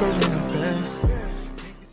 I'm